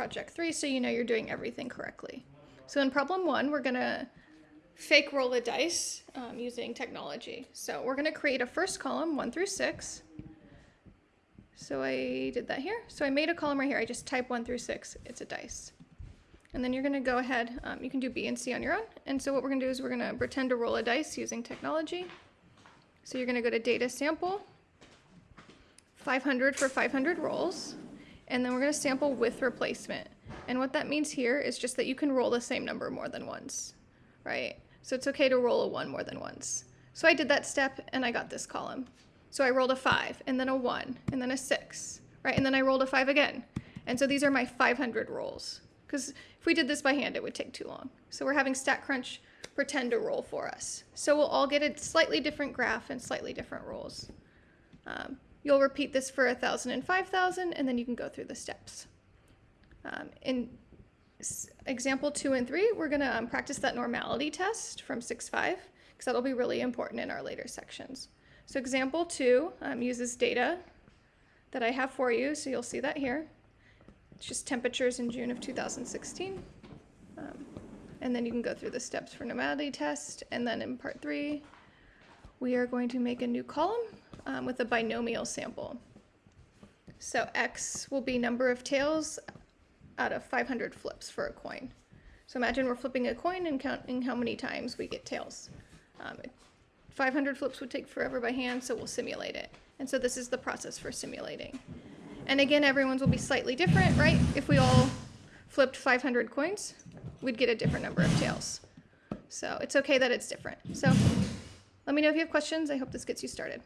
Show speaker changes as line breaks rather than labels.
project three so you know you're doing everything correctly. So in problem one, we're gonna fake roll a dice um, using technology. So we're gonna create a first column, one through six. So I did that here. So I made a column right here. I just type one through six. It's a dice. And then you're gonna go ahead, um, you can do B and C on your own. And so what we're gonna do is we're gonna pretend to roll a dice using technology. So you're gonna go to data sample, 500 for 500 rolls, and then we're gonna sample with replacement. And what that means here is just that you can roll the same number more than once, right? So it's okay to roll a one more than once. So I did that step and I got this column. So I rolled a five and then a one and then a six, right? And then I rolled a five again. And so these are my 500 rolls. Because if we did this by hand, it would take too long. So we're having StatCrunch pretend to roll for us. So we'll all get a slightly different graph and slightly different rolls. Um, you'll repeat this for 1,000 and 5,000, and then you can go through the steps. Um, in example two and three, we're going to um, practice that normality test from 6.5, because that'll be really important in our later sections. So example two um, uses data that I have for you, so you'll see that here. It's just temperatures in June of 2016. Um, and then you can go through the steps for normality test. And then in part three, we are going to make a new column um, with a binomial sample. So X will be number of tails out of 500 flips for a coin. So imagine we're flipping a coin and counting how many times we get tails. Um, 500 flips would take forever by hand, so we'll simulate it. And so this is the process for simulating. And again, everyone's will be slightly different, right? If we all flipped 500 coins, we'd get a different number of tails. So it's okay that it's different. So let me know if you have questions. I hope this gets you started.